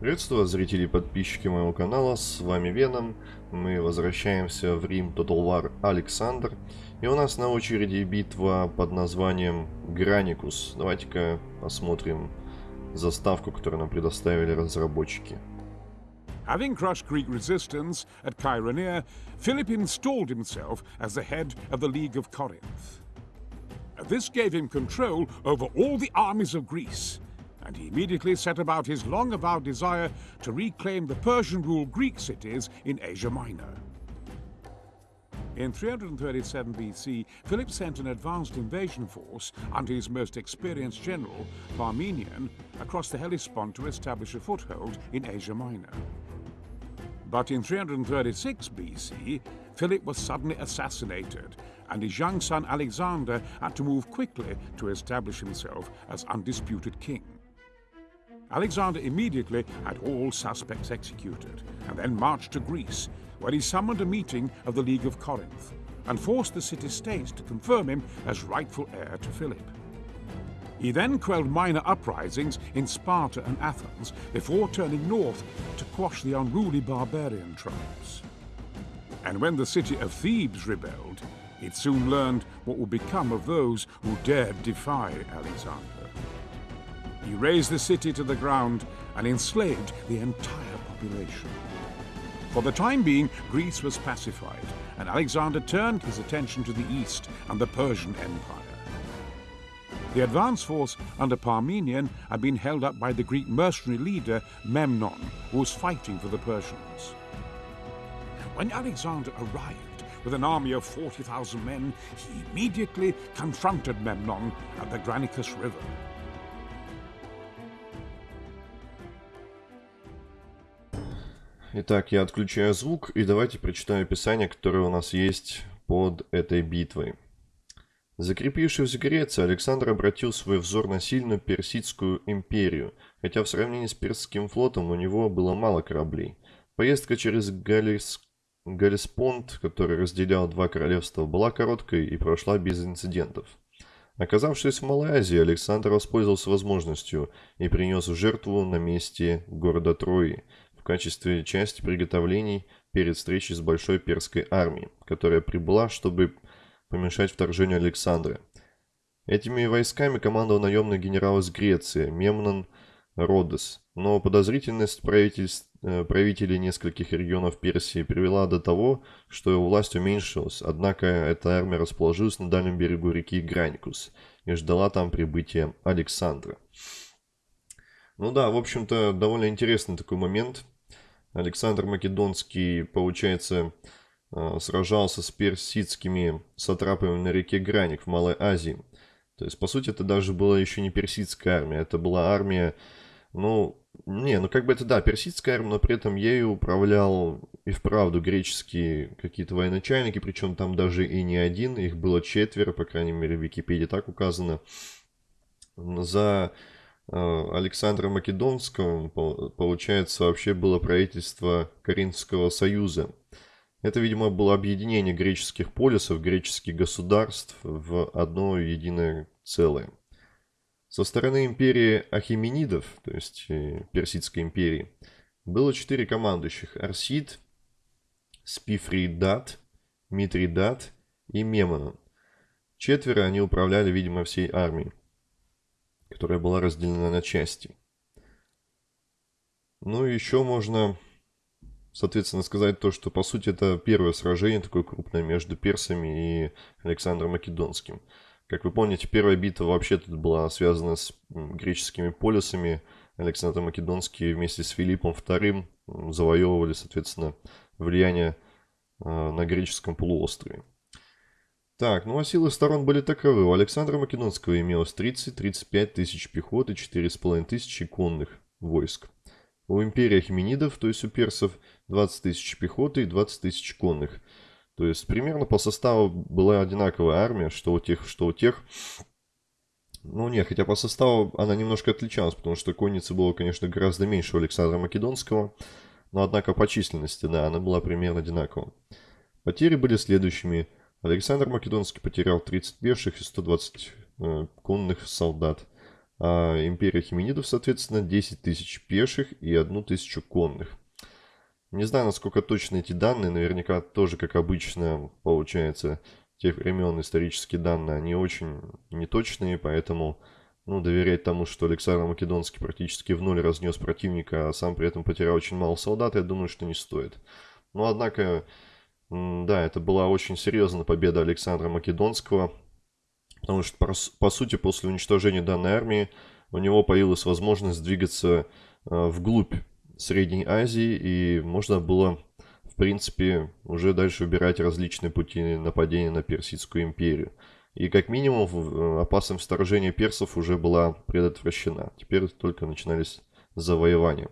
Приветствую зрители и подписчики моего канала, с вами Веном. Мы возвращаемся в Рим Total War Александр. И у нас на очереди битва под названием Граникус. Давайте-ка посмотрим заставку, которую нам предоставили разработчики. Having crushed Greek resistance at Chaeronea, Philip installed himself as the head of the League of Corinth. This gave him control over all the armies of Greece, and he immediately set about his long avowed desire to reclaim the Persian ruled Greek cities in Asia Minor. In 337 BC, Philip sent an advanced invasion force under his most experienced general, Parmenion, across the Hellespont to establish a foothold in Asia Minor. But in 336 BC, Philip was suddenly assassinated, and his young son Alexander had to move quickly to establish himself as undisputed king. Alexander immediately had all suspects executed and then marched to Greece, where he summoned a meeting of the League of Corinth and forced the city states to confirm him as rightful heir to Philip. He then quelled minor uprisings in Sparta and Athens before turning north to quash the unruly barbarian tribes. And when the city of Thebes rebelled, it soon learned what would become of those who dared defy Alexander. He razed the city to the ground and enslaved the entire population. For the time being, Greece was pacified, and Alexander turned his attention to the east and the Persian Empire. The advance force under Parmenion had been held up by the Greek mercenary leader Memnon, who was fighting for the Persians. When Alexander arrived with an army of 40,000 men, he immediately confronted Memnon at the Granicus River. Итак, я отключаю звук и давайте прочитаю описание, которое у нас есть под этой битвой. Закрепившись в Греции, Александр обратил свой взор на сильную Персидскую империю, хотя в сравнении с Персидским флотом у него было мало кораблей. Поездка через Галис... Галиспонт, который разделял два королевства, была короткой и прошла без инцидентов. Оказавшись в Малой Азии, Александр воспользовался возможностью и принес в жертву на месте города Трои качестве части приготовлений перед встречей с большой перской армией, которая прибыла, чтобы помешать вторжению Александра. Этими войсками командовал наемный генерал из Греции Мемнон Родос, но подозрительность э, правителей нескольких регионов Персии привела до того, что его власть уменьшилась, однако эта армия расположилась на дальнем берегу реки Граникус и ждала там прибытия Александра. Ну да, в общем-то, довольно интересный такой момент. Александр Македонский, получается, Э, сражался с персидскими сатрапами на реке Граник в Малой Азии. То есть, по сути, это даже была еще не персидская армия, это была армия, ну, не, ну как бы это, да, персидская армия, но при этом ею управлял и вправду греческие какие-то военачальники, причем там даже и не один, их было четверо, по крайней мере, в Википедии так указано. За Александра Македонского, получается, вообще было правительство Каринского союза. Это, видимо, было объединение греческих полисов, греческих государств в одно единое целое. Со стороны империи Ахименидов, то есть э, Персидской империи, было четыре командующих – Арсид, Спифридат, Митридат и Мемонон. Четверо они управляли, видимо, всей армией, которая была разделена на части. Ну и еще можно соответственно, сказать то, что, по сути, это первое сражение такое крупное между персами и Александром Македонским. Как вы помните, первая битва вообще тут была связана с греческими полисами. Александр Македонский вместе с Филиппом II завоевывали, соответственно, влияние а, на греческом полуострове. Так, ну а силы сторон были таковы. У Александра Македонского имелось 30-35 тысяч пехоты, 4,5 тысячи конных войск. У империи Ахименидов, то есть у персов, 20 тысяч пехоты и 20 тысяч конных. То есть примерно по составу была одинаковая армия, что у тех, что у тех. Ну не, хотя по составу она немножко отличалась, потому что конницы было, конечно, гораздо меньше у Александра Македонского. Но однако по численности, да, она была примерно одинакова. Потери были следующими. Александр Македонский потерял 30 пеших и 120 э, конных солдат. а империя хименидов, соответственно, 10 тысяч пеших и 1 тысячу конных. Не знаю, насколько точны эти данные, наверняка тоже, как обычно, получается, тех времен исторические данные, они очень неточные, поэтому ну, доверять тому, что Александр Македонский практически в ноль разнес противника, а сам при этом потерял очень мало солдат, я думаю, что не стоит. Но, однако, да, это была очень серьезная победа Александра Македонского, потому что, по, сути, после уничтожения данной армии у него появилась возможность двигаться э, вглубь Средней Азии, и можно было, в принципе, уже дальше выбирать различные пути нападения на Персидскую империю. И как минимум э, опасность вторжения персов уже была предотвращена. Теперь только начинались завоевания.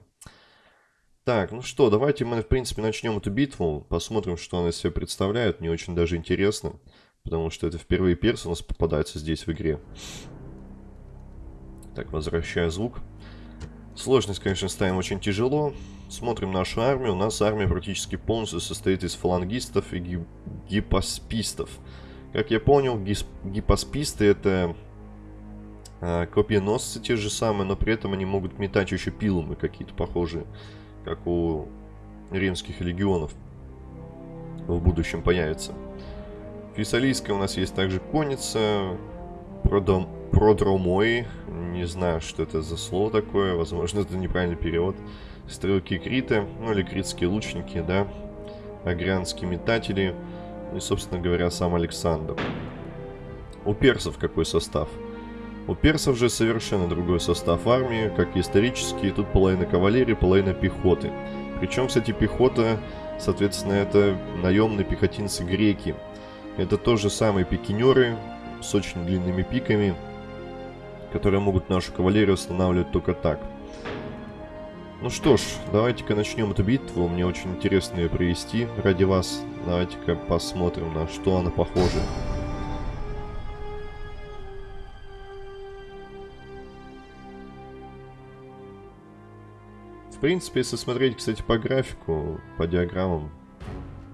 Так, ну что, давайте мы, в принципе, начнем эту битву. Посмотрим, что она из себя представляет. Мне очень даже интересно. Потому что это впервые персы у нас попадаются здесь в игре. Так, возвращаю звук. Сложность, конечно, ставим очень тяжело. Смотрим нашу армию. У нас армия практически полностью состоит из фалангистов и гип гипоспистов. Как я понял, гипосписты это э, копьеносцы те же самые, но при этом они могут метать еще пилумы какие-то похожие как у римских легионов в будущем появится. Фессалийская у нас есть также конница, продом, продромои, не знаю, что это за слово такое, возможно, это неправильный перевод. Стрелки Крита, ну или критские лучники, да, агрянские метатели и, собственно говоря, сам Александр. У персов какой состав? У персов же совершенно другой состав армии, как и исторически, тут половина кавалерии, половина пехоты. Причем, кстати, пехота, соответственно, это наемные пехотинцы греки. Это тоже самые пикинеры с очень длинными пиками, которые могут нашу кавалерию останавливать только так. Ну что ж, давайте-ка начнем эту битву. Мне очень интересно ее провести ради вас. Давайте-ка посмотрим, на что она похожа. В принципе, если смотреть, кстати, по графику, по диаграммам,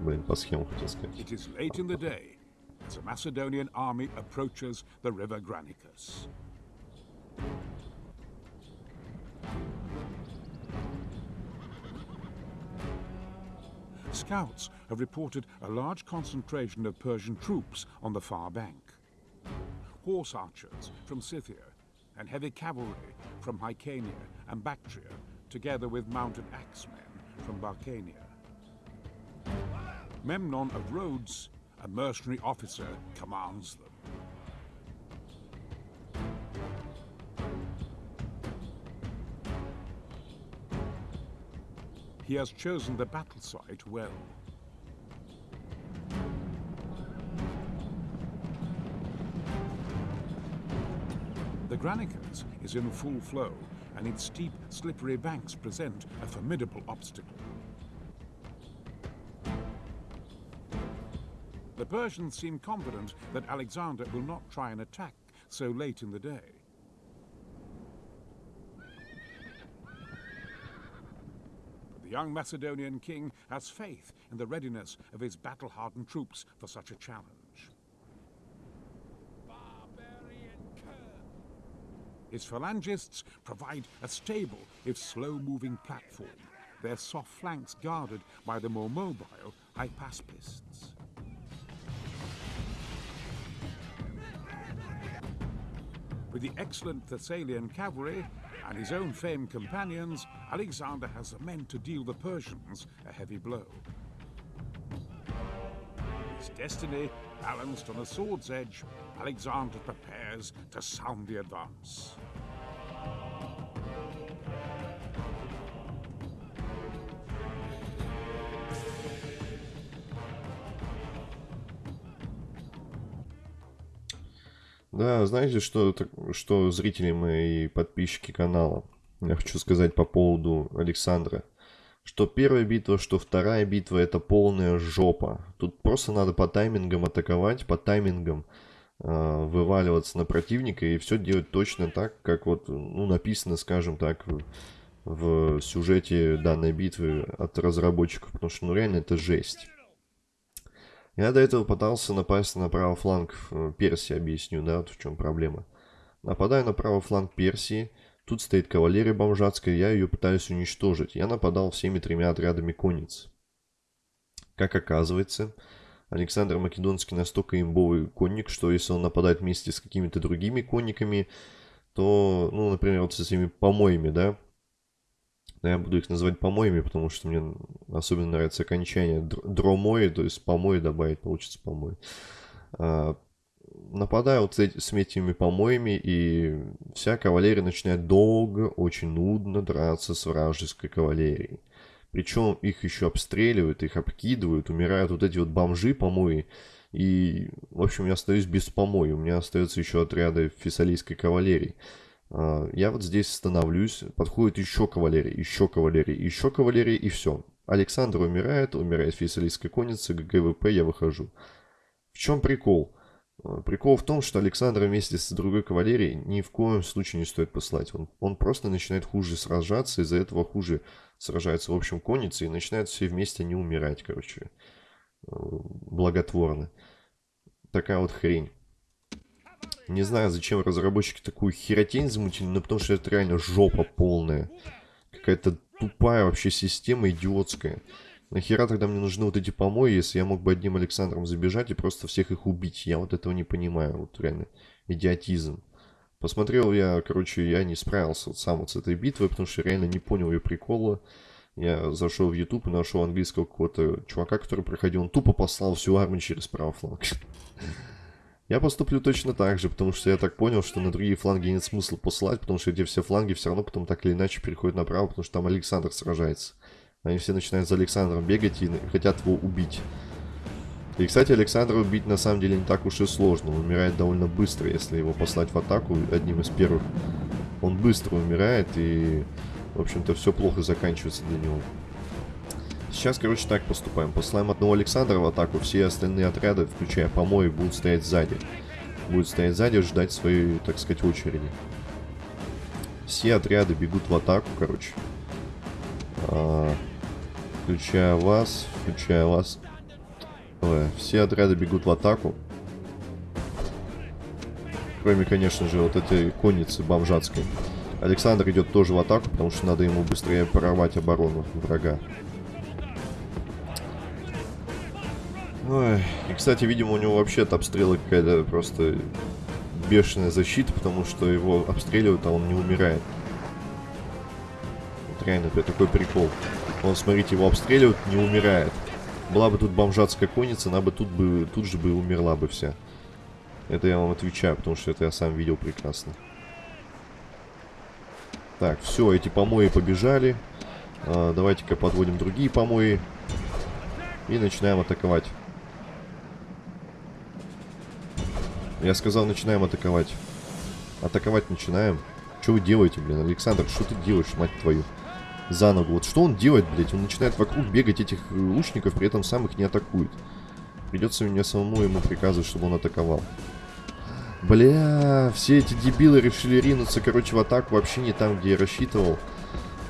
блин, по схемам хотел сказать. It is late in the day as a Macedonian army approaches the river Granicus. Scouts have reported a large concentration of Persian troops on the far bank. Horse archers from Scythia and heavy cavalry from Hyrcania and Bactria together with mounted axemen from Barcania. Memnon of Rhodes, a mercenary officer, commands them. He has chosen the battle site well. The Granicus is in full flow and its steep, slippery banks present a formidable obstacle. The Persians seem confident that Alexander will not try an attack so late in the day. But the young Macedonian king has faith in the readiness of his battle-hardened troops for such a challenge. His phalangists provide a stable, if slow-moving platform, their soft flanks guarded by the more mobile hypaspists. With the excellent Thessalian cavalry and his own famed companions, Alexander has the men to deal the Persians a heavy blow. His destiny balanced on a sword's edge, Alexander prepares to sound the advance. Да, знаете, что, что зрители мои и подписчики канала, я хочу сказать по поводу Александра. Что первая битва, что вторая битва, это полная жопа. Тут просто надо по таймингам атаковать, по таймингам вываливаться на противника и все делать точно так, как вот, ну, написано, скажем так, в, в сюжете данной битвы от разработчиков. Потому что, ну, реально это жесть. Я до этого пытался напасть на правый фланг э, Персии, объясню, да, вот в чем проблема. Нападаю на правый фланг Персии. Тут стоит кавалерия бомжатская, я ее пытаюсь уничтожить. Я нападал всеми тремя отрядами конниц. Как оказывается, Александр Македонский настолько имбовый конник, что если он нападает вместе с какими-то другими конниками, то, ну, например, вот с этими помоями, да, я буду их называть помоями, потому что мне особенно нравится окончание дромои, то есть помои добавить, получится помои. А, нападаю вот с этими помоями, и вся кавалерия начинает долго, очень нудно драться с вражеской кавалерией. Причем их еще обстреливают, их обкидывают, умирают вот эти вот бомжи помои. И, в общем, я остаюсь без помои. У меня остаются еще отряды фессалийской кавалерии. А, я вот здесь становлюсь, подходит еще кавалерия, еще кавалерия, еще кавалерия, и все. Александр умирает, умирает фессалийская конница, GG WP, я выхожу. В чем прикол? А, прикол в том, что Александра вместе с другой кавалерией ни в коем случае не стоит послать. Он, он просто начинает хуже сражаться, из-за этого хуже сражается в общем конницы и начинают все вместе не умирать, короче, а, благотворно. Такая вот хрень. Не знаю, зачем разработчики такую херотень замутили, но потому что это реально жопа полная. Какая-то тупая вообще система, идиотская. Нахера тогда мне нужны вот эти помои, если я мог бы одним Александром забежать и просто всех их убить? Я вот этого не понимаю, вот реально. Идиотизм. Посмотрел я, короче, я не справился вот сам вот с этой битвой, потому что реально не понял ее прикола. Я зашел в YouTube и нашел английского какого-то чувака, который проходил. Он тупо послал всю армию через правый фланг. Я поступлю точно так же, потому что я так понял, что на другие фланги нет смысла посылать, потому что эти все фланги все равно потом так или иначе переходят направо, потому что там Александр сражается. Они все начинают за Александром бегать и хотят его убить. И, кстати, Александра убить на самом деле не так уж и сложно. Он умирает довольно быстро, если его послать в атаку одним из первых. Он быстро умирает и, в общем-то, все плохо заканчивается для него. Сейчас, короче, так поступаем. Посылаем одного Александра в атаку, все остальные отряды, включая помои, будут стоять сзади. Будут стоять сзади, ждать своей, так сказать, очереди. Все отряды бегут в атаку, короче. А, включая вас, включая вас. Все отряды бегут в атаку. Кроме, конечно же, вот этой конницы бомжатской. Александр идет тоже в атаку, потому что надо ему быстрее прорвать оборону врага. Ой. И, кстати, видимо, у него вообще от обстрела какая-то просто бешеная защита, потому что его обстреливают, а он не умирает. Вот реально, это такой прикол. Он, смотрите, его обстреливают, не умирает. Была бы тут бомжатская конница, она бы тут, бы тут же бы умерла бы вся. Это я вам отвечаю, потому что это я сам видел прекрасно. Так, все, эти помои побежали. А, Давайте-ка подводим другие помои. И начинаем атаковать. Я сказал, начинаем атаковать. Атаковать начинаем. Что вы делаете, блин? Александр, что ты делаешь, мать твою? За ногу. Вот что он делает, блядь? Он начинает вокруг бегать этих э, лучников, при этом сам их не атакует. Придется мне самому ему приказывать, чтобы он атаковал. Бля, все эти дебилы решили ринуться, короче, в атаку вообще не там, где я рассчитывал.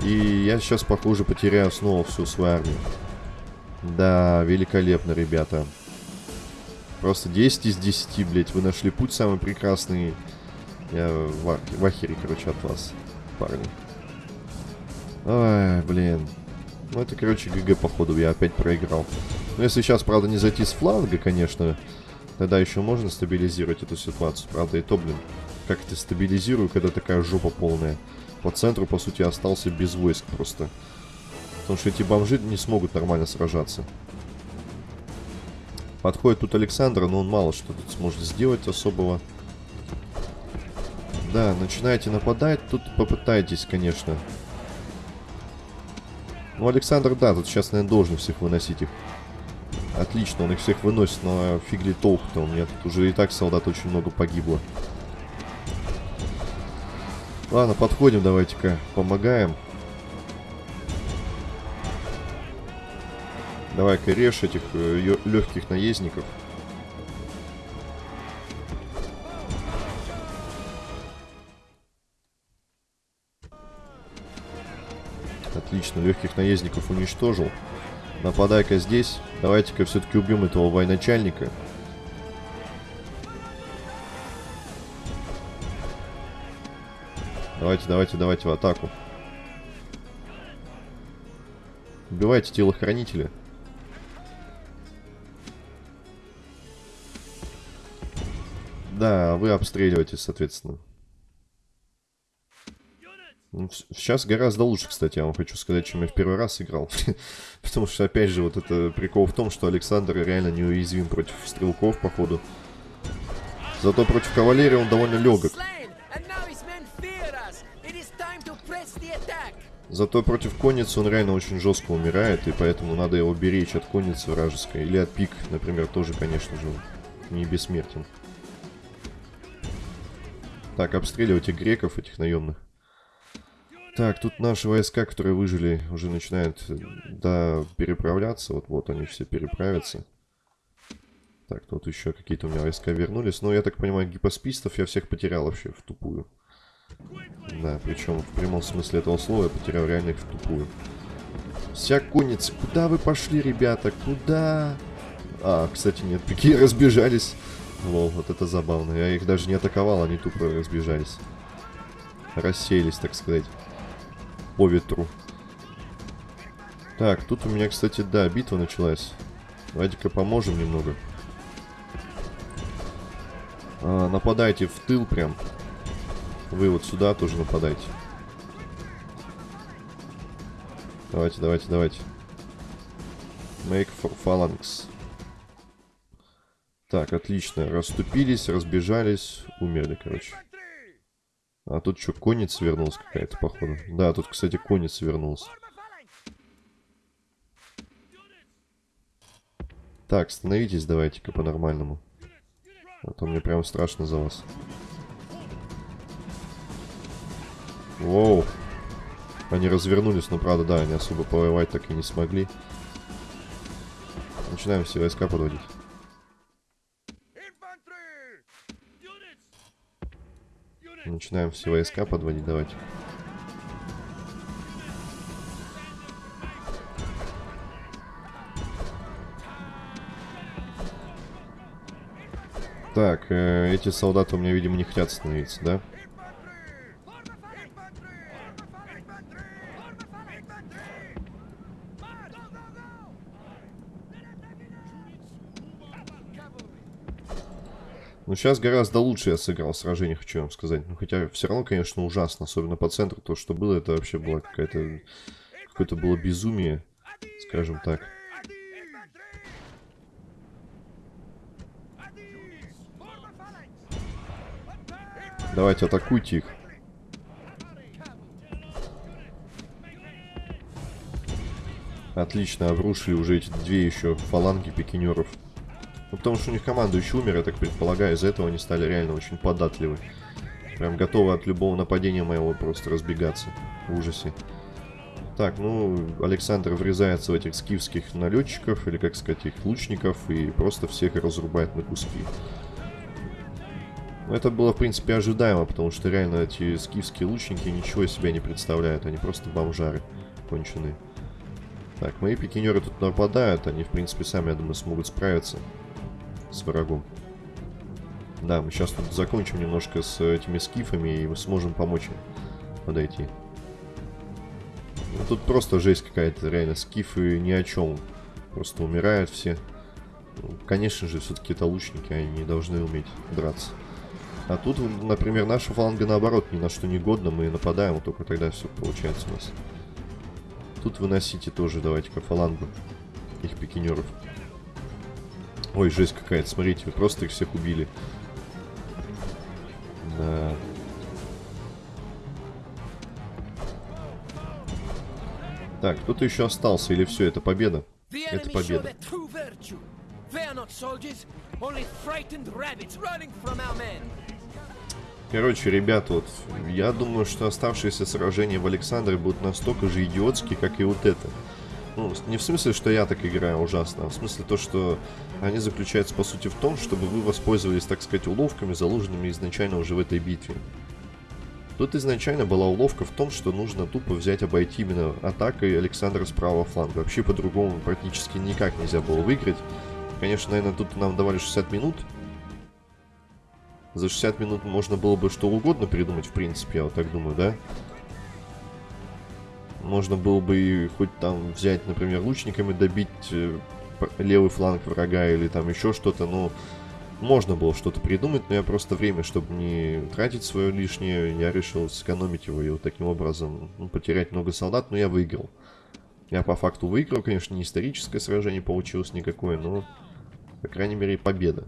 И я сейчас, похоже, потеряю снова всю свою армию. Да, великолепно, ребята. Просто 10 из 10, блядь. Вы нашли путь самый прекрасный. Я в, в ахере, короче, от вас, парни. Ай, блин. Ну, это, короче, ГГ, походу, я опять проиграл. Ну, если сейчас, правда, не зайти с фланга, конечно, тогда еще можно стабилизировать эту ситуацию. Правда, и то, блин, как это стабилизирую, когда такая жопа полная. По центру, по сути, остался без войск просто. Потому что эти бомжи не смогут нормально сражаться. Подходит тут Александр, но он мало что тут сможет сделать особого. Да, начинаете нападать, тут попытайтесь, конечно. Ну, Александр, да, тут сейчас, наверное, должен всех выносить их. Отлично, он их всех выносит, но фиг ли толк-то, у меня тут уже и так солдат очень много погибло. Ладно, подходим, давайте-ка, помогаем. Давай-ка режь этих э, легких наездников. Отлично, легких наездников уничтожил. Нападай-ка здесь. Давайте-ка все-таки убьем этого военачальника. Давайте, давайте, давайте в атаку. Убивайте телохранителя. Да, вы обстреливаетесь, соответственно. Ну, сейчас гораздо лучше, кстати, я вам хочу сказать, чем я в первый раз играл. Потому что, опять же, вот это прикол в том, что Александр реально неуязвим против стрелков, походу. Зато против кавалерии он довольно легок. Зато против конницы он реально очень жестко умирает, и поэтому надо его беречь от конницы вражеской. Или от пик, например, тоже, конечно же, не бессмертен. Так, обстреливайте греков, этих наемных. Так, тут наши войска, которые выжили, уже начинают, да, переправляться. Вот, вот они все переправятся. Так, тут еще какие-то у меня войска вернулись. Но я так понимаю, гипоспистов я всех потерял вообще в тупую. Да, причем в прямом смысле этого слова я потерял реально их в тупую. Вся конница. Куда вы пошли, ребята? Куда? А, кстати, нет, какие разбежались. Лол, вот это забавно. Я их даже не атаковал, они тупо разбежались. Рассеялись, так сказать. По ветру. Так, тут у меня, кстати, да, битва началась. Давайте-ка поможем немного. А, нападайте в тыл прям. Вы вот сюда тоже нападайте. Давайте, давайте, давайте. Make for phalanx. Так, отлично. Расступились, разбежались, умерли, короче. А тут что, конница вернулась какая-то, походу. Да, тут, кстати, конница вернулась. Так, становитесь давайте-ка по-нормальному. А то мне прям страшно за вас. Воу. Они развернулись, но правда, да, они особо повоевать так и не смогли. Начинаем все войска подводить. Начинаем все войска подводить, давайте. Так, э, эти солдаты у меня, видимо, не хотят становиться, да? Ну, сейчас гораздо лучше я сыграл сражение, хочу вам сказать. Ну, хотя все равно, конечно, ужасно. Особенно по центру. То, что было, это вообще было какая-то... Какое-то было безумие, скажем так. Давайте, атакуйте их. Отлично, обрушили уже эти две еще фаланги пикинеров. Ну, потому что у них командующий умер, я так предполагаю, из-за этого они стали реально очень податливы. Прям готовы от любого нападения моего просто разбегаться в ужасе. Так, ну, Александр врезается в этих скифских налетчиков, или, как сказать, их лучников, и просто всех разрубает на куски. Ну, это было, в принципе, ожидаемо, потому что реально эти скифские лучники ничего из себя не представляют, они просто бомжары конченые. Так, мои пикинеры тут нападают, они, в принципе, сами, я думаю, смогут справиться с врагом. Да, мы сейчас тут закончим немножко с этими скифами, и мы сможем помочь им подойти. Ну, тут просто жесть какая-то, реально, скифы ни о чем. Просто умирают все. Ну, конечно же, все-таки это лучники, они должны уметь драться. А тут, например, наша фланга наоборот ни на что не годна, мы нападаем, вот только тогда все получается у нас. Тут выносите тоже, давайте-ка фалангу их пикинеров. Ой, жесть какая-то, смотрите, вы просто их всех убили. Да. Так, кто-то еще остался, или все, это победа? Это победа. Короче, ребята, вот я думаю, что оставшиеся сражения в Александре будут настолько же идиотские, как и вот это. Ну, не в смысле, что я так играю ужасно, а в смысле то, что они заключаются, по сути, в том, чтобы вы воспользовались, так сказать, уловками, заложенными изначально уже в этой битве. Тут изначально была уловка в том, что нужно тупо взять, обойти именно атакой Александра с правого фланга. Вообще по-другому практически никак нельзя было выиграть. Конечно, наверное, тут нам давали 60 минут. За 60 минут можно было бы что угодно придумать, в принципе, я вот так думаю, да? Можно было бы хоть там взять, например, лучниками добить э, левый фланг врага или там еще что-то, но можно было что-то придумать, но я просто время, чтобы не тратить свое лишнее, я решил сэкономить его и вот таким образом ну, потерять много солдат, но я выиграл. Я по факту выиграл, конечно, не историческое сражение получилось никакое, но, по крайней мере, победа.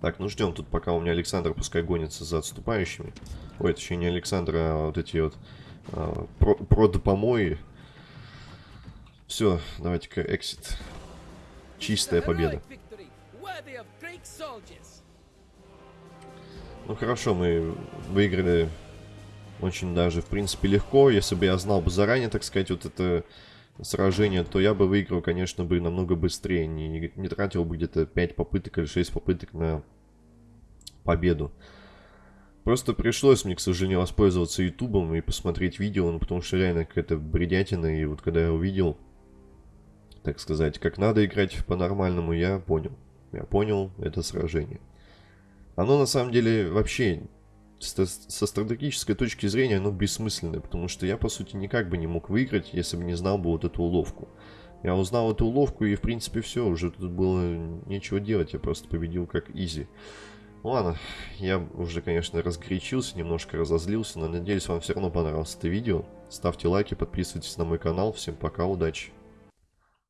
Так, ну ждем тут, пока у меня Александр пускай гонится за отступающими. Ой, еще не Александр, а вот эти вот а, про продопомои. Все, давайте-ка эксит. Чистая победа. Ну хорошо, мы выиграли очень даже, в принципе, легко. Если бы я знал бы заранее, так сказать, вот это сражение, то я бы выиграл, конечно, бы намного быстрее. Не, не тратил бы где-то 5 попыток или 6 попыток на победу. Просто пришлось мне, к сожалению, воспользоваться ютубом и посмотреть видео, ну, потому что реально какая-то бредятина. И вот когда я увидел, так сказать, как надо играть по-нормальному, я понял. Я понял это сражение. Оно на самом деле вообще со стратегической точки зрения оно бессмысленное, потому что я, по сути, никак бы не мог выиграть, если бы не знал бы вот эту уловку. Я узнал эту уловку, и, в принципе, все, уже тут было нечего делать, я просто победил как изи. Ладно, я уже, конечно, разгорячился, немножко разозлился, но надеюсь, вам все равно понравилось это видео. Ставьте лайки, подписывайтесь на мой канал. Всем пока, удачи!